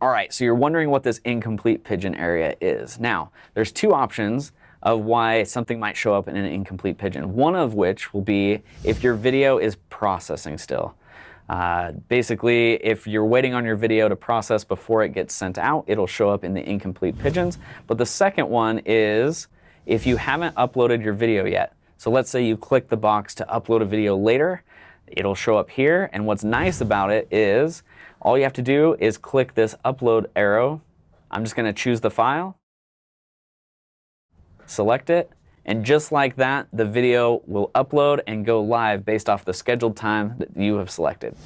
All right, so you're wondering what this incomplete pigeon area is. Now, there's two options of why something might show up in an incomplete pigeon. One of which will be if your video is processing still. Uh, basically, if you're waiting on your video to process before it gets sent out, it'll show up in the incomplete pigeons. But the second one is if you haven't uploaded your video yet. So let's say you click the box to upload a video later, it'll show up here. And what's nice about it is all you have to do is click this upload arrow. I'm just going to choose the file, select it, and just like that, the video will upload and go live based off the scheduled time that you have selected.